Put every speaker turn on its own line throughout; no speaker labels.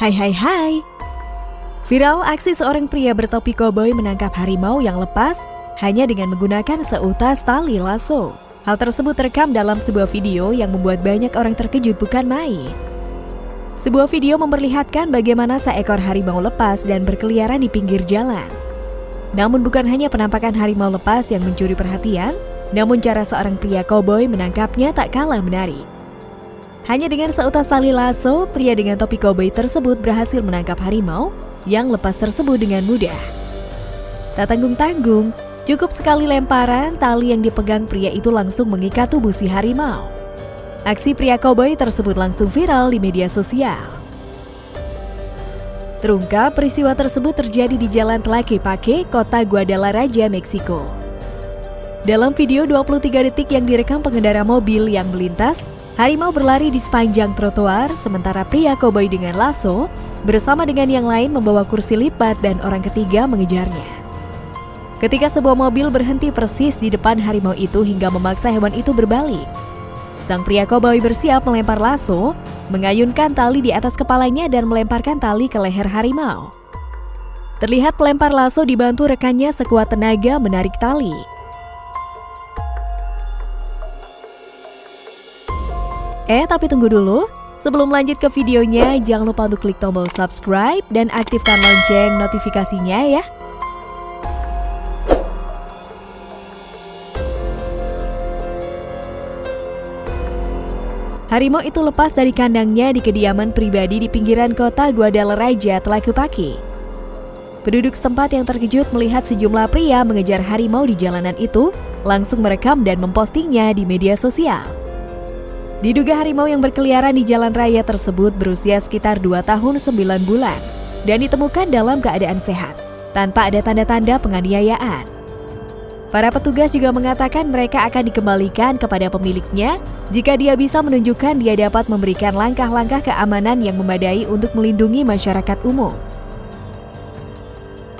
Hai hai hai Viral aksi seorang pria bertopi koboi menangkap harimau yang lepas hanya dengan menggunakan seutas tali lasso. Hal tersebut terekam dalam sebuah video yang membuat banyak orang terkejut bukan main. Sebuah video memperlihatkan bagaimana seekor harimau lepas dan berkeliaran di pinggir jalan. Namun bukan hanya penampakan harimau lepas yang mencuri perhatian, namun cara seorang pria koboi menangkapnya tak kalah menarik. Hanya dengan seutas tali lasso, pria dengan topi koboi tersebut berhasil menangkap harimau yang lepas tersebut dengan mudah. Tak tanggung-tanggung, cukup sekali lemparan, tali yang dipegang pria itu langsung mengikat tubuh si harimau. Aksi pria koboi tersebut langsung viral di media sosial. Terungkap peristiwa tersebut terjadi di Jalan Tlaquepaque, kota Guadalajara, Meksiko. Dalam video 23 detik yang direkam pengendara mobil yang melintas, harimau berlari di sepanjang trotoar sementara pria koboi dengan lasso bersama dengan yang lain membawa kursi lipat dan orang ketiga mengejarnya. Ketika sebuah mobil berhenti persis di depan harimau itu hingga memaksa hewan itu berbalik, Sang pria koboi bersiap melempar lasso, mengayunkan tali di atas kepalanya dan melemparkan tali ke leher harimau. Terlihat pelempar lasso dibantu rekannya sekuat tenaga menarik tali. Eh, tapi tunggu dulu. Sebelum lanjut ke videonya, jangan lupa untuk klik tombol subscribe dan aktifkan lonceng notifikasinya ya. Harimau itu lepas dari kandangnya di kediaman pribadi di pinggiran kota Guadalajara, Tlaquepaque. Penduduk setempat yang terkejut melihat sejumlah pria mengejar harimau di jalanan itu langsung merekam dan mempostingnya di media sosial. Diduga harimau yang berkeliaran di jalan raya tersebut berusia sekitar 2 tahun 9 bulan dan ditemukan dalam keadaan sehat, tanpa ada tanda-tanda penganiayaan. Para petugas juga mengatakan mereka akan dikembalikan kepada pemiliknya jika dia bisa menunjukkan dia dapat memberikan langkah-langkah keamanan yang memadai untuk melindungi masyarakat umum.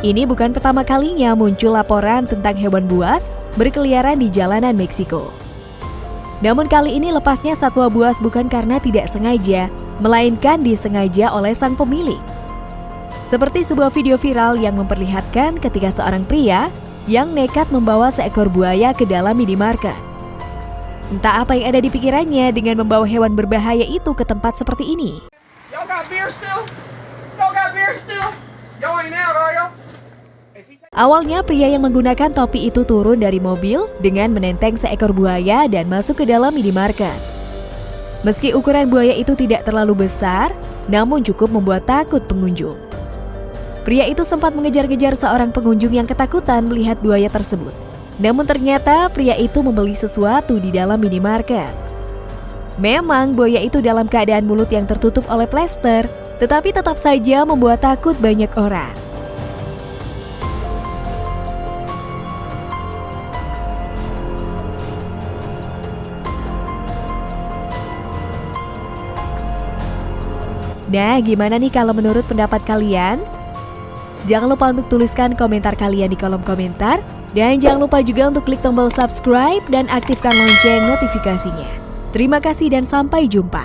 Ini bukan pertama kalinya muncul laporan tentang hewan buas berkeliaran di jalanan Meksiko. Namun kali ini lepasnya satwa buas bukan karena tidak sengaja, melainkan disengaja oleh sang pemilik. Seperti sebuah video viral yang memperlihatkan ketika seorang pria yang nekat membawa seekor buaya ke dalam minimarket. Entah apa yang ada di pikirannya dengan membawa hewan berbahaya itu ke tempat seperti ini. Awalnya pria yang menggunakan topi itu turun dari mobil dengan menenteng seekor buaya dan masuk ke dalam minimarket. Meski ukuran buaya itu tidak terlalu besar, namun cukup membuat takut pengunjung. Pria itu sempat mengejar-ngejar seorang pengunjung yang ketakutan melihat buaya tersebut. Namun ternyata pria itu membeli sesuatu di dalam minimarket. Memang buaya itu dalam keadaan mulut yang tertutup oleh plester, tetapi tetap saja membuat takut banyak orang. Nah, gimana nih kalau menurut pendapat kalian? Jangan lupa untuk tuliskan komentar kalian di kolom komentar. Dan jangan lupa juga untuk klik tombol subscribe dan aktifkan lonceng notifikasinya. Terima kasih dan sampai jumpa.